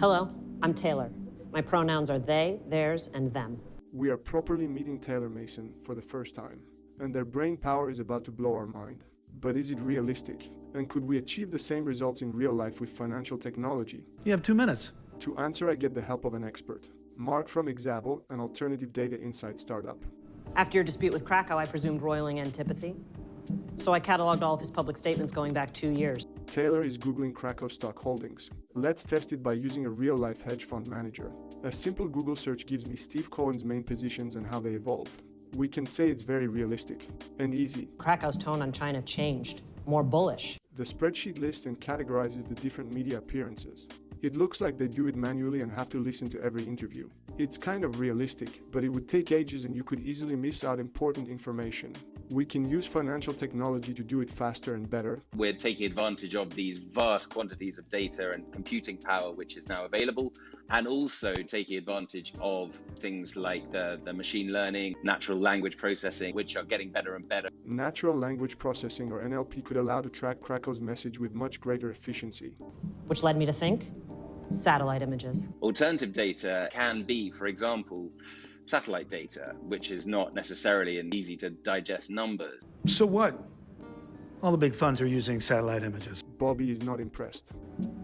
Hello, I'm Taylor. My pronouns are they, theirs, and them. We are properly meeting Taylor Mason for the first time, and their brain power is about to blow our mind. But is it realistic? And could we achieve the same results in real life with financial technology? You have two minutes. To answer, I get the help of an expert. Mark from Exabel, an alternative data insight startup. After your dispute with Krakow, I presumed roiling antipathy. So I cataloged all of his public statements going back two years. Taylor is Googling Krakow stock holdings. Let's test it by using a real-life hedge fund manager. A simple Google search gives me Steve Cohen's main positions and how they evolved. We can say it's very realistic and easy. Krakow's tone on China changed, more bullish. The spreadsheet lists and categorizes the different media appearances. It looks like they do it manually and have to listen to every interview. It's kind of realistic, but it would take ages and you could easily miss out important information. We can use financial technology to do it faster and better. We're taking advantage of these vast quantities of data and computing power which is now available, and also taking advantage of things like the, the machine learning, natural language processing, which are getting better and better. Natural language processing or NLP could allow to track Krakow's message with much greater efficiency. Which led me to think satellite images. Alternative data can be, for example, satellite data, which is not necessarily an easy to digest numbers. So what? All the big funds are using satellite images. Bobby is not impressed.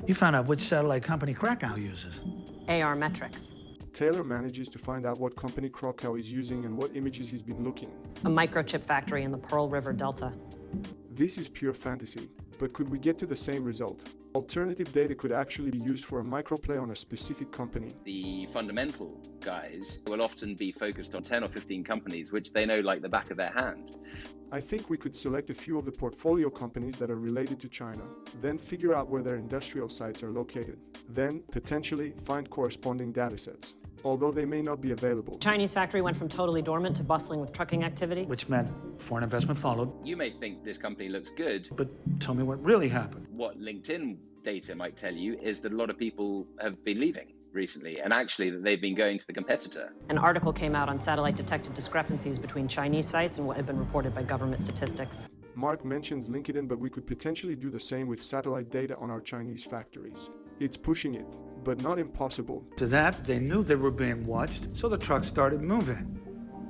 You found out which satellite company Krakow uses. AR metrics. Taylor manages to find out what company Krakow is using and what images he's been looking. A microchip factory in the Pearl River Delta. This is pure fantasy, but could we get to the same result? Alternative data could actually be used for a microplay on a specific company. The fundamental guys will often be focused on 10 or 15 companies, which they know like the back of their hand. I think we could select a few of the portfolio companies that are related to China, then figure out where their industrial sites are located, then potentially find corresponding datasets although they may not be available. Chinese factory went from totally dormant to bustling with trucking activity. Which meant foreign investment followed. You may think this company looks good. But tell me what really happened. What LinkedIn data might tell you is that a lot of people have been leaving recently, and actually that they've been going to the competitor. An article came out on satellite detected discrepancies between Chinese sites and what had been reported by government statistics. Mark mentions LinkedIn, but we could potentially do the same with satellite data on our Chinese factories. It's pushing it, but not impossible. To that, they knew they were being watched, so the truck started moving.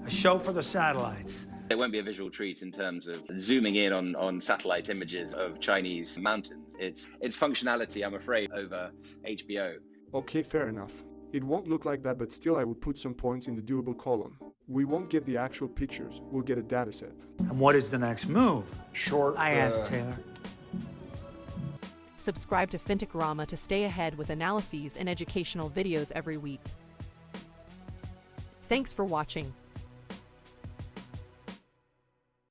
A show for the satellites. It won't be a visual treat in terms of zooming in on, on satellite images of Chinese mountains. It's, it's functionality, I'm afraid, over HBO. Okay, fair enough. It won't look like that, but still I would put some points in the doable column. We won't get the actual pictures, we'll get a dataset. And what is the next move? Short. I uh, asked Taylor. Subscribe to Fintechrama to stay ahead with analyses and educational videos every week. Thanks for watching.